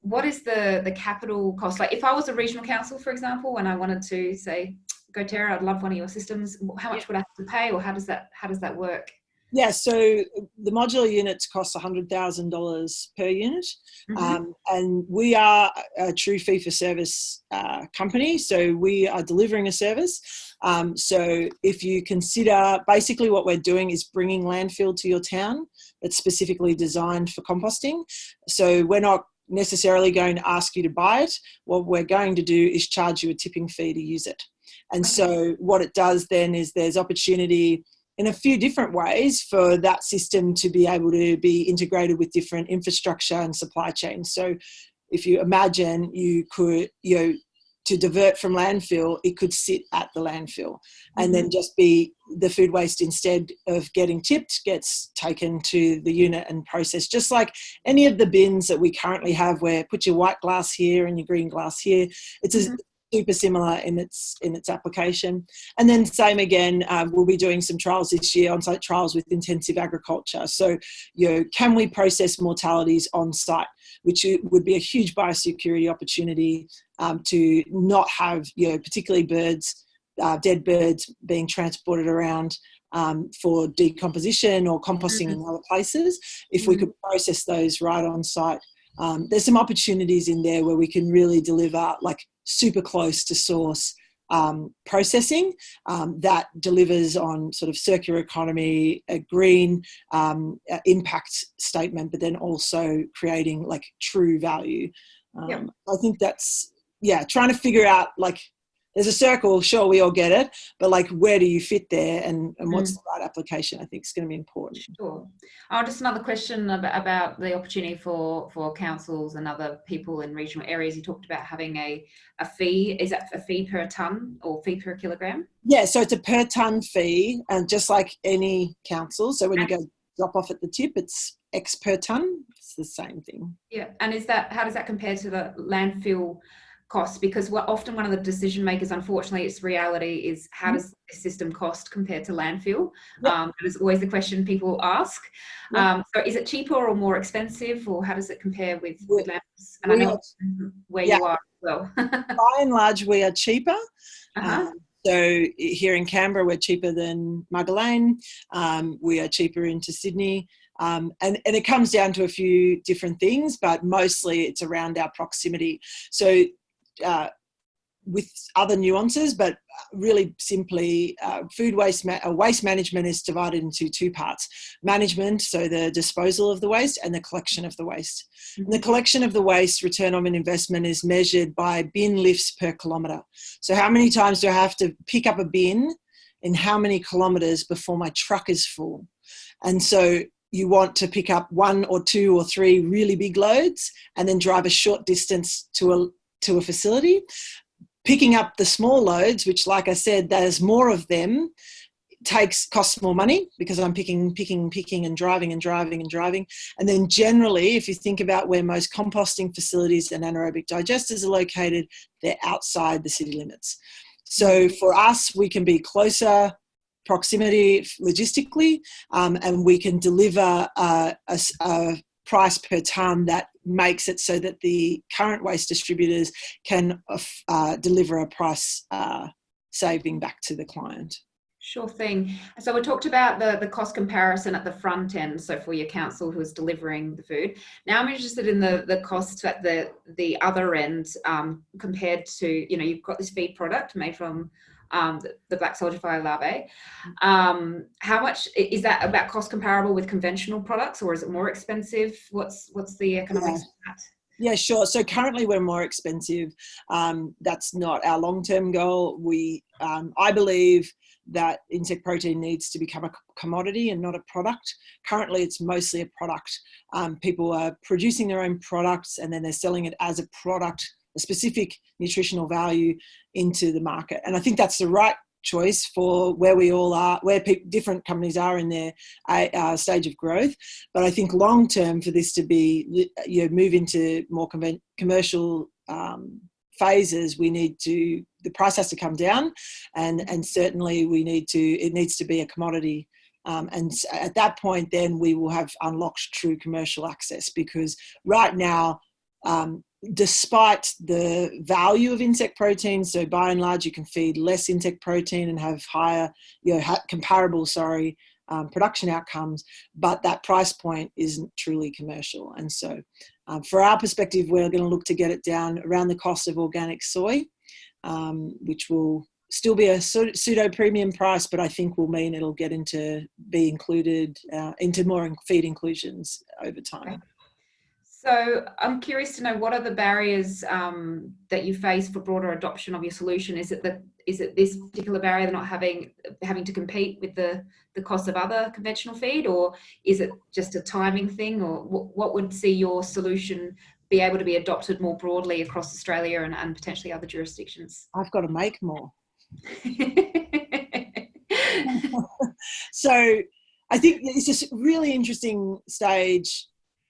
what is the, the capital cost? Like if I was a regional council, for example, and I wanted to say, GoTerra, I'd love one of your systems. How much yeah. would I have to pay, or how does that how does that work? Yeah, so the modular units cost $100,000 per unit. Mm-hmm. Um, and we are a true fee for service uh, company. So we are delivering a service. Um, so if you consider basically what we're doing is bringing landfill to your town that's specifically designed for composting. So we're not necessarily going to ask you to buy it. What we're going to do is charge you a tipping fee to use it. And so what it does then is there's opportunity in a few different ways for that system to be able to be integrated with different infrastructure and supply chains. So if you imagine you could, you know, to divert from landfill, it could sit at the landfill and then mm-hmm. just be the food waste instead of getting tipped gets taken to the unit and processed. Just like any of the bins that we currently have where put your white glass here and your green glass here. It's a, mm-hmm super similar in its in its application. And then same again, um, we'll be doing some trials this year, on-site trials with intensive agriculture. So, you know, can we process mortalities on site, which would be a huge biosecurity opportunity um, to not have, you know, particularly birds, uh, dead birds being transported around um, for decomposition or composting mm-hmm. in other places. If mm-hmm. we could process those right on site. Um, there's some opportunities in there where we can really deliver like super close to source um, processing um, that delivers on sort of circular economy, a green um, impact statement, but then also creating like true value. Yep. Um, I think that's yeah, trying to figure out like there's a circle, sure, we all get it, but like where do you fit there and, and what's mm. the right application, I think is going to be important. Sure. Oh, just another question about, about the opportunity for, for councils and other people in regional areas. You talked about having a, a fee. Is that a fee per tonne or fee per kilogram? Yeah, so it's a per tonne fee, and just like any council. So when you go drop off at the tip, it's X per ton. It's the same thing. Yeah, and is that how does that compare to the landfill costs? Because what often one of the decision makers, unfortunately, it's reality is how does the system cost compared to landfill? Yep. Um, that is always the question people ask. Yep. Um, so is it cheaper or more expensive, or how does it compare with, with landfills? And I know are- where yeah. you are as well. By and large, we are cheaper. uh-huh. Um, so here in Canberra, we're cheaper than Mugga Um, we are cheaper into Sydney. Um, and, and it comes down to a few different things, but mostly it's around our proximity. So uh, with other nuances, but really simply uh, food waste, ma- uh, waste management is divided into two parts. Management, so the disposal of the waste and the collection of the waste. And the collection of the waste return on an investment is measured by bin lifts per kilometre. So how many times do I have to pick up a bin in how many kilometres before my truck is full? And so you want to pick up one or two or three really big loads and then drive a short distance to a to a facility picking up the small loads which like i said there's more of them takes costs more money because i'm picking picking picking and driving and driving and driving. And then generally if you think about where most composting facilities and anaerobic digesters are located they're outside the city limits. So for us we can be closer proximity logistically um, and we can deliver uh, a, a price per ton that makes it so that the current waste distributors can uh, deliver a price uh, saving back to the client. Sure thing. So we talked about the, the cost comparison at the front end, so for your council who is delivering the food. Now I'm interested in the, the costs at the, the other end um, compared to, you know, you've got this feed product made from um, the, the black soldier fly larvae. Um, how much is that about cost comparable with conventional products or is it more expensive? What's what's the economics of that? Yeah, sure. So currently we're more expensive. Um, that's not our long-term goal. We, um, I believe that insect protein needs to become a commodity and not a product. Currently, it's mostly a product. Um, people are producing their own products and then they're selling it as a product, a specific nutritional value into the market. And I think that's the right choice for where we all are, where different companies are in their uh, uh, stage of growth. But I think long term for this to be, you know, move into more commercial um, phases, we need to the price has to come down, and and certainly we need to it needs to be a commodity. Um, and at that point, then we will have unlocked true commercial access because right now, um, despite the value of insect protein, so by and large, you can feed less insect protein and have higher, you know, comparable, sorry, um, production outcomes, but that price point isn't truly commercial. And so, um, for our perspective, we're going to look to get it down around the cost of organic soy, um, which will still be a pseudo premium price, but I think will mean it'll get into be included uh, into more feed inclusions over time. So I'm curious to know what are the barriers um, that you face for broader adoption of your solution? Is it that is it this particular barrier they're not having having to compete with the the cost of other conventional feed, or is it just a timing thing, or what, what would see your solution be able to be adopted more broadly across Australia and, and potentially other jurisdictions? I've got to make more. so I think it's just really interesting stage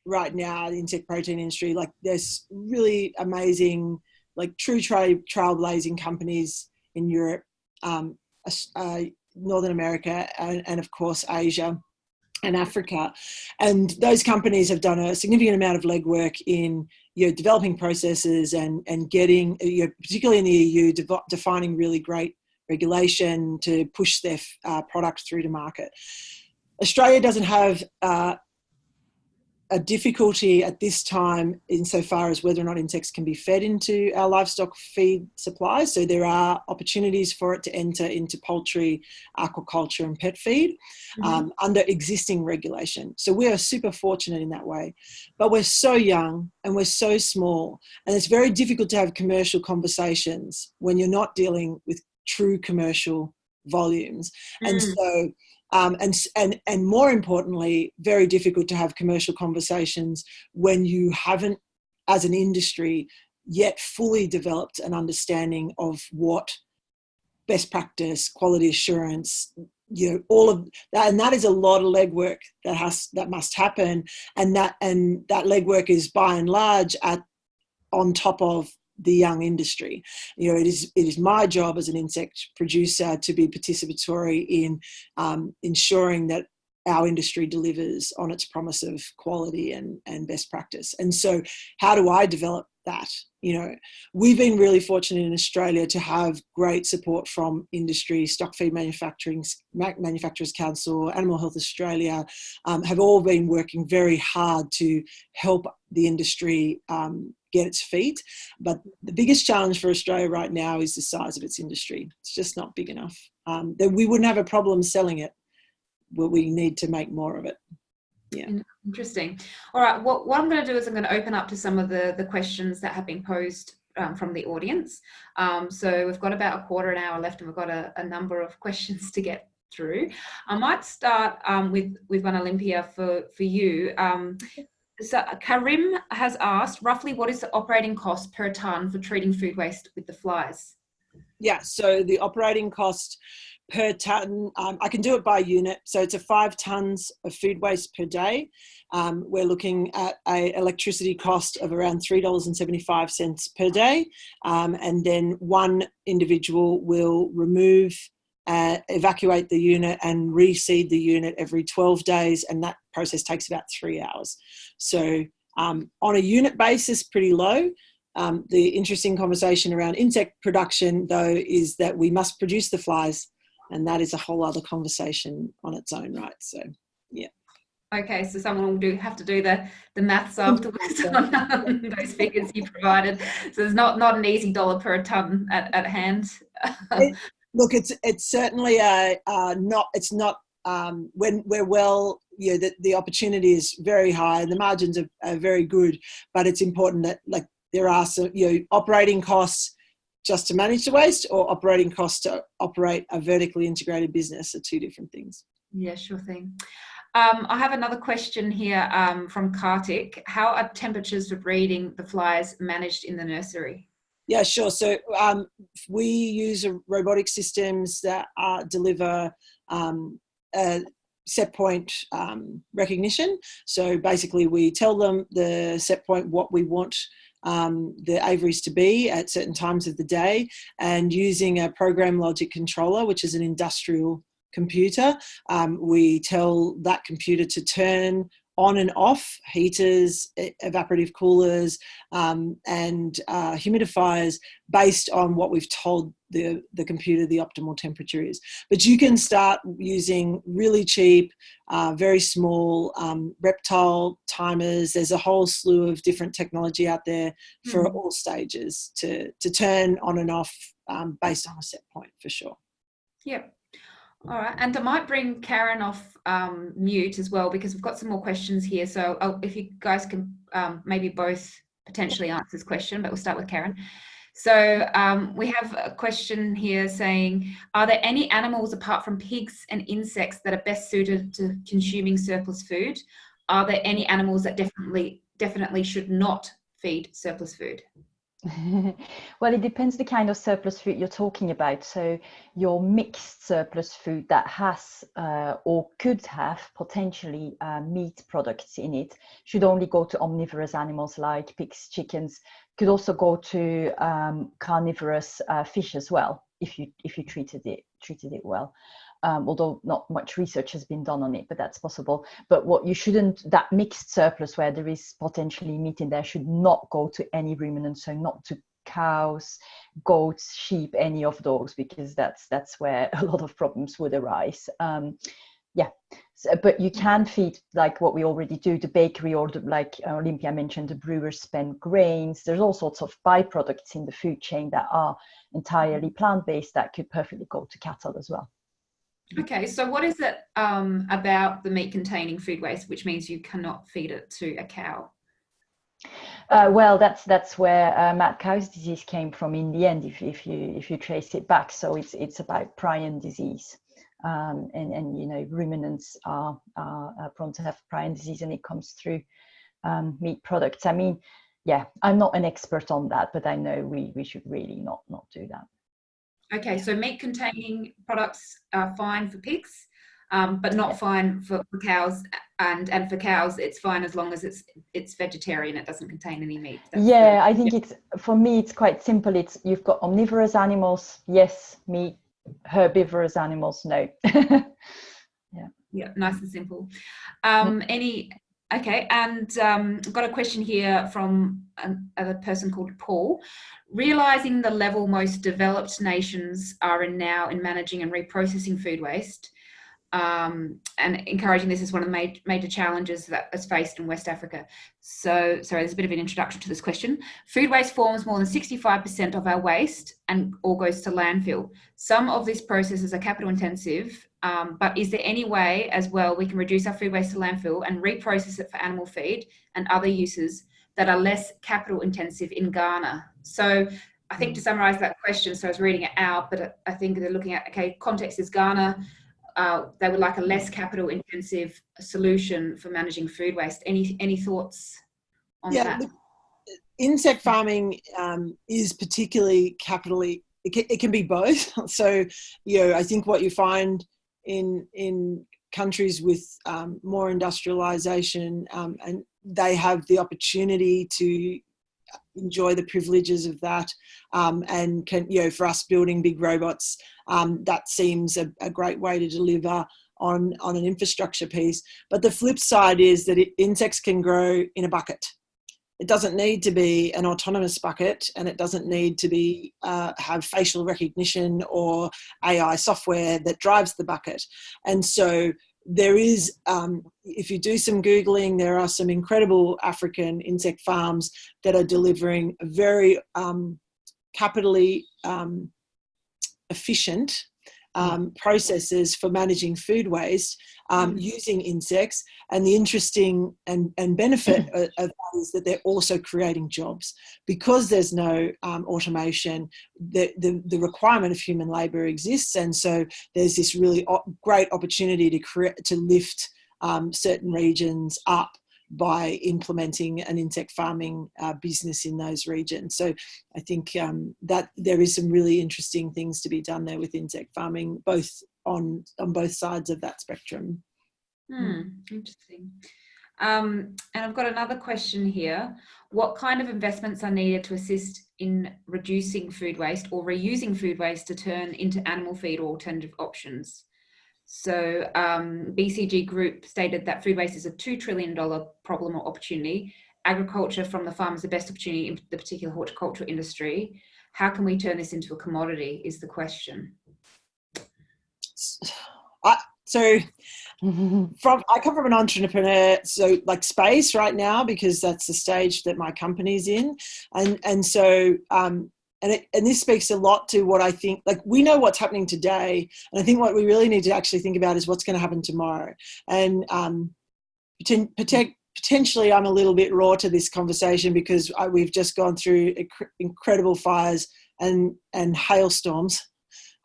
right now the insect protein industry like there's really amazing like true tra- trailblazing companies in europe um, uh, northern america and, and of course asia and africa. And those companies have done a significant amount of legwork in you know developing processes and and getting you know, particularly in the eu de- defining really great regulation to push their uh, product through to market. Australia doesn't have uh, a difficulty at this time insofar as whether or not insects can be fed into our livestock feed supply. So there are opportunities for it to enter into poultry, aquaculture, and pet feed mm-hmm. um, under existing regulation. So we are super fortunate in that way. But we're so young and we're so small, and it's very difficult to have commercial conversations when you're not dealing with true commercial volumes. Mm. And so um, and, and, and more importantly, very difficult to have commercial conversations when you haven't, as an industry, yet fully developed an understanding of what best practice, quality assurance, you know all of that. And that is a lot of legwork that has that must happen. And that and that legwork is by and large at on top of the young industry you know it is it is my job as an insect producer to be participatory in um, ensuring that our industry delivers on its promise of quality and, and best practice. And so how do I develop that? You know, we've been really fortunate in Australia to have great support from industry, Stock Feed Manufacturing, Manufacturers Council, Animal Health Australia, um, have all been working very hard to help the industry um, get its feet. But the biggest challenge for Australia right now is the size of its industry. It's just not big enough. Um, that we wouldn't have a problem selling it but we need to make more of it yeah interesting all right what, what i'm going to do is i'm going to open up to some of the the questions that have been posed um, from the audience um, so we've got about a quarter an hour left and we've got a, a number of questions to get through i might start um, with with one olympia for for you um, so karim has asked roughly what is the operating cost per ton for treating food waste with the flies yeah so the operating cost per ton. Um, I can do it by unit. So it's a five tons of food waste per day. Um, we're looking at a electricity cost of around $3.75 per day. Um, and then one individual will remove, uh, evacuate the unit and reseed the unit every 12 days. And that process takes about three hours. So um, on a unit basis, pretty low. Um, the interesting conversation around insect production, though, is that we must produce the flies and that is a whole other conversation on its own right so yeah okay so someone will do have to do the the maths afterwards on um, those figures you provided so there's not not an easy dollar per ton at, at hand it, look it's it's certainly a not it's not um, when we're well you know the, the opportunity is very high and the margins are, are very good but it's important that like there are some you know operating costs just to manage the waste or operating costs to operate a vertically integrated business are two different things. Yeah, sure thing. Um, I have another question here um, from Kartik. How are temperatures for breeding the flies managed in the nursery? Yeah, sure. So um, we use robotic systems that deliver um, set point um, recognition. So basically we tell them the set point, what we want um, the aviaries to be at certain times of the day and using a program logic controller, which is an industrial computer, um, we tell that computer to turn on and off heaters, evaporative coolers, um, and uh, humidifiers based on what we've told the, the computer the optimal temperature is. But you can start using really cheap, uh, very small um, reptile timers. There's a whole slew of different technology out there for mm. all stages to, to turn on and off um, based on a set point for sure. Yep. All right, and I might bring Karen off um, mute as well because we've got some more questions here. So I'll, if you guys can um, maybe both potentially answer this question, but we'll start with Karen. So um, we have a question here saying, are there any animals apart from pigs and insects that are best suited to consuming surplus food? Are there any animals that definitely definitely should not feed surplus food? well, it depends the kind of surplus food you're talking about. So your mixed surplus food that has uh, or could have potentially uh, meat products in it should only go to omnivorous animals like pigs, chickens. Could also go to um, carnivorous uh, fish as well if you if you treated it treated it well um, although not much research has been done on it, but that's possible. But what you shouldn't, that mixed surplus where there is potentially meat in there should not go to any ruminants, so not to cows, goats, sheep, any of those, because that's that's where a lot of problems would arise. Um, yeah, so, but you can feed like what we already do, the bakery or the, like Olympia mentioned, the brewers spend grains. There's all sorts of byproducts in the food chain that are entirely plant-based that could perfectly go to cattle as well. Okay, so what is it um, about the meat containing food waste, which means you cannot feed it to a cow? Uh, well, that's that's where uh, mad cow's disease came from in the end. If, if you if you trace it back, so it's it's about prion disease, um, and and you know ruminants are, are, are prone to have prion disease, and it comes through um, meat products. I mean, yeah, I'm not an expert on that, but I know we we should really not not do that. Okay, so meat containing products are fine for pigs, um, but not fine for, for cows. And and for cows, it's fine as long as it's it's vegetarian. It doesn't contain any meat. That's yeah, the- I think it's for me it's quite simple. It's you've got omnivorous animals, yes, meat, herbivorous animals, no. Yeah. Yeah, nice and simple. Um, any okay, and um, I've got a question here from an, a person called Paul. Realizing the level most developed nations are in now in managing and reprocessing food waste, um, and encouraging this is one of the major, major challenges that is faced in West Africa. So, sorry, there's a bit of an introduction to this question. Food waste forms more than 65% of our waste and all goes to landfill. Some of these processes are capital intensive, um, but is there any way as well we can reduce our food waste to landfill and reprocess it for animal feed and other uses that are less capital intensive in Ghana? So, I think to summarize that question, so I was reading it out, but I think they're looking at okay, context is Ghana uh, they would like a less capital intensive solution for managing food waste. Any any thoughts on Yeah, that? insect farming um, is particularly capitally. It can, it can be both. So, you know, I think what you find in in countries with um, more industrialization um, and they have the opportunity to enjoy the privileges of that um, and can you know for us building big robots um, that seems a, a, great way to deliver on on an infrastructure piece. But the flip side is that it, insects can grow in a bucket it doesn't need to be an autonomous bucket and it doesn't need to be uh, have facial recognition or ai software that drives the bucket. And so there is, um, if you do some Googling, there are some incredible African insect farms that are delivering very um, capitally um, efficient um, processes for managing food waste um, using insects. And the interesting and, and benefit of, of that is that they're also creating jobs. Because there's no um, automation, the, the, the requirement of human labour exists. And so there's this really great opportunity to, create, to lift um, certain regions up by implementing an insect farming uh, business in those regions. So I think um, that there is some really interesting things to be done there with insect farming, both on on both sides of that spectrum. Hmm, interesting. Um, and I've got another question here. What kind of investments are needed to assist in reducing food waste or reusing food waste to turn into animal feed or alternative options? So um, BCG Group stated that food waste is a $2 trillion problem or opportunity. Agriculture from the farm is the best opportunity in the particular horticultural industry. How can we turn this into a commodity is the question. I, so from I come from an entrepreneur so like space right now because that's the stage that my company's in and and so um and it, and this speaks a lot to what I think. Like we know what's happening today, and I think what we really need to actually think about is what's going to happen tomorrow. And um, potentially, I'm a little bit raw to this conversation because I, we've just gone through incredible fires and and hailstorms,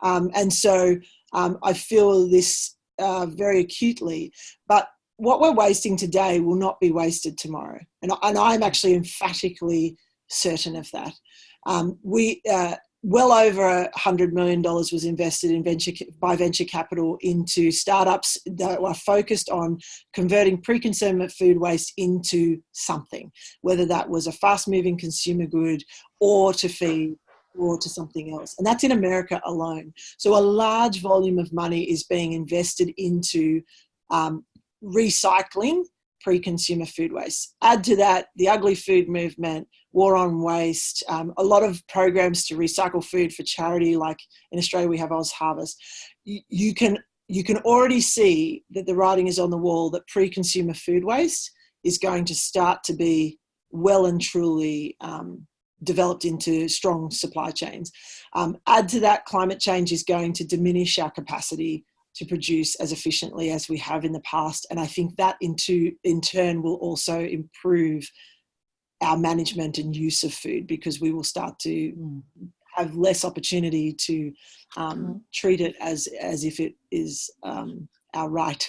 um, and so um, I feel this uh, very acutely. But what we're wasting today will not be wasted tomorrow, and and I'm actually emphatically certain of that. Um, we uh, well over hundred million dollars was invested in venture by venture capital into startups that were focused on converting pre-consumer food waste into something, whether that was a fast-moving consumer good or to feed or to something else. And that's in America alone. So a large volume of money is being invested into um, recycling pre-consumer food waste. Add to that the ugly food movement, war on waste, um, a lot of programs to recycle food for charity, like in Australia we have OzHarvest. You, you can you can already see that the writing is on the wall that pre-consumer food waste is going to start to be well and truly um, developed into strong supply chains. Um, add to that, climate change is going to diminish our capacity to produce as efficiently as we have in the past. And I think that into, in turn will also improve our management and use of food because we will start to mm. have less opportunity to um, mm. treat it as, as if it is um, our right.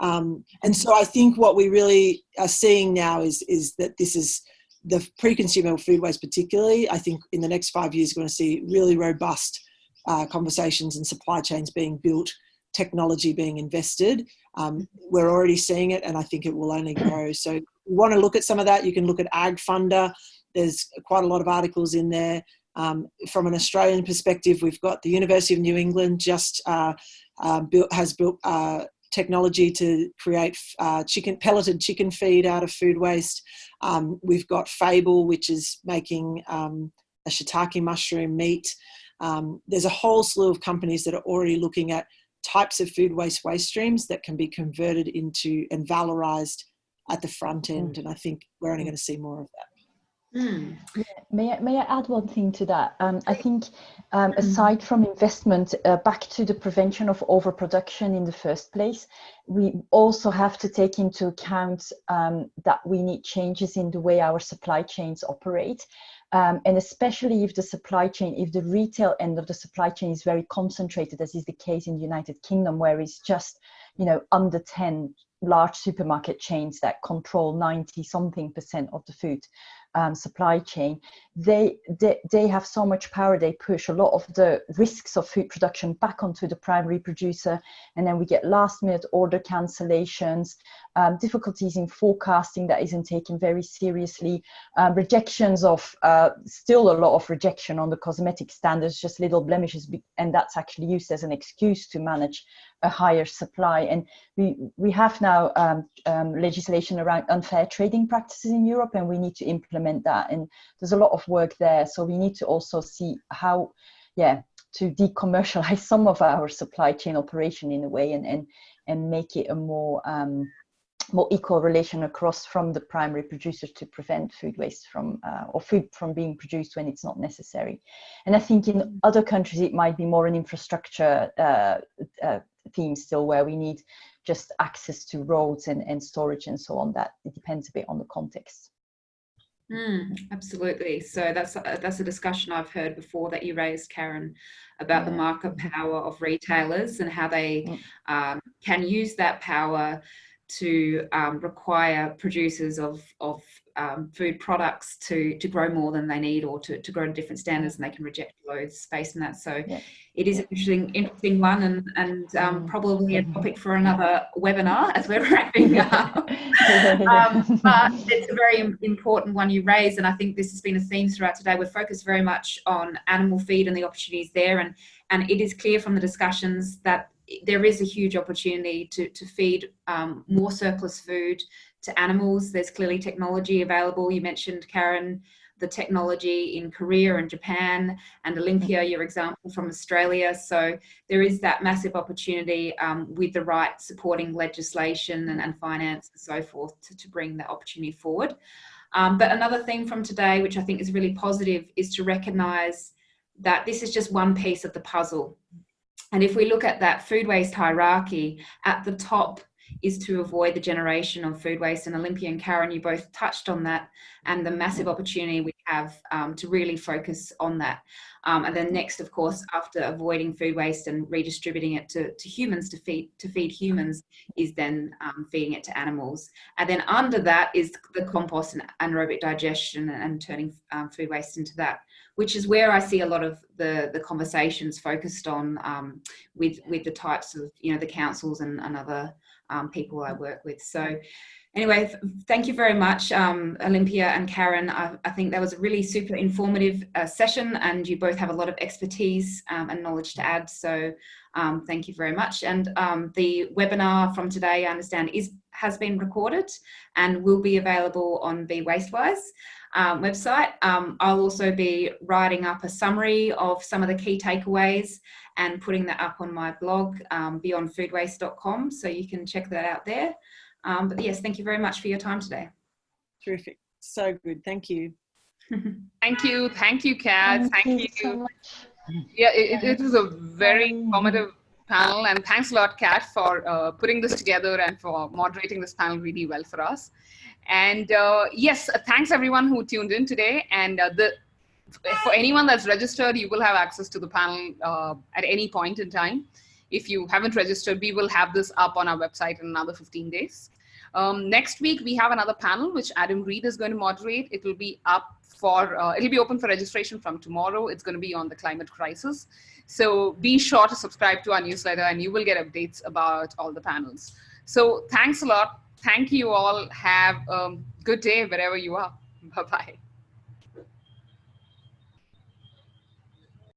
Um, and so I think what we really are seeing now is, is that this is the pre-consumer food waste particularly, I think in the next five years, we're going to see really robust uh, conversations and supply chains being built, technology being invested. Um, we're already seeing it, and I think it will only grow. So, you want to look at some of that, you can look at AgFunder. There's quite a lot of articles in there. Um, from an Australian perspective, we've got the University of New England just uh, uh, built, has built uh, technology to create uh, chicken pelleted chicken feed out of food waste. Um, we've got Fable, which is making um, a shiitake mushroom meat. Um, there's a whole slew of companies that are already looking at types of food waste waste streams that can be converted into and valorized at the front end. And I think we're only going to see more of that. Mm. May I, may I add one thing to that? Um, I think um, aside from investment, uh, back to the prevention of overproduction in the first place, we also have to take into account um, that we need changes in the way our supply chains operate. Um, and especially if the supply chain, if the retail end of the supply chain is very concentrated, as is the case in the United Kingdom, where it's just, you know, under 10 large supermarket chains that control 90 something percent of the food um, supply chain, they, they, they have so much power, they push a lot of the risks of food production back onto the primary producer, and then we get last minute order cancellations, um, difficulties in forecasting that isn't taken very seriously, um, rejections of, uh, still a lot of rejection on the cosmetic standards, just little blemishes, and that's actually used as an excuse to manage a higher supply. And we, we have now um, um, legislation around unfair trading practices in Europe, and we need to implement that. And there's a lot of work there. So we need to also see how, yeah, to decommercialize some of our supply chain operation in a way and, and, and make it a more um, more equal relation across from the primary producer to prevent food waste from uh, or food from being produced when it's not necessary. And I think in other countries it might be more an infrastructure uh, uh, theme still where we need just access to roads and, and storage and so on. That it depends a bit on the context. Mm, absolutely. So that's a, that's a discussion I've heard before that you raised, Karen, about yeah. the market power of retailers and how they mm. um, can use that power to um, require producers of, of um, food products to, to grow more than they need or to, to grow to different standards and they can reject loads based on that. So yeah. it is an interesting, interesting one and, and um, mm. probably a topic for another webinar as we're wrapping up. um, but it's a very important one you raise and I think this has been a theme throughout today. We're focused very much on animal feed and the opportunities there and, and it is clear from the discussions that there is a huge opportunity to, to feed um, more surplus food to animals. There's clearly technology available. You mentioned, Karen, the technology in Korea and Japan and Olympia, your example from Australia. So there is that massive opportunity um, with the right supporting legislation and, and finance and so forth to, to bring that opportunity forward. Um, but another thing from today, which I think is really positive, is to recognize that this is just one piece of the puzzle. And if we look at that food waste hierarchy, at the top is to avoid the generation of food waste. And Olympia and Karen, you both touched on that and the massive opportunity we have um, to really focus on that. Um, and then next, of course, after avoiding food waste and redistributing it to, to humans to feed to feed humans is then um, feeding it to animals. And then under that is the compost and anaerobic digestion and turning um, food waste into that which is where I see a lot of the, the conversations focused on um, with, with the types of, you know, the councils and, and other um, people I work with. So anyway, thank you very much, um, Olympia and Karen. I, I, think that was a really super informative uh, session and you both have a lot of expertise um, and knowledge to add. So um, thank you very much. And um, the webinar from today, I understand, is has been recorded and will be available on Be Waste Wise um, website. Um, I'll also be writing up a summary of some of the key takeaways and putting that up on my blog, um, beyondfoodwaste.com, so you can check that out there. Um, but yes, thank you very much for your time today. Terrific. So good. Thank you. thank you. Thank you, Kat. Thank, thank you. So much. yeah, it, it was a very informative panel and thanks a lot, Kat, for uh, putting this together and for moderating this panel really well for us. And uh, yes, uh, thanks everyone who tuned in today. And uh, the for anyone that's registered, you will have access to the panel uh, at any point in time. If you haven't registered, we will have this up on our website in another 15 days. Um, next week, we have another panel, which Adam Reed is going to moderate. It will be up for, uh, it'll be open for registration from tomorrow. It's going to be on the climate crisis. So be sure to subscribe to our newsletter and you will get updates about all the panels. So thanks a lot. Thank you all. Have a good day wherever you are. Bye-bye.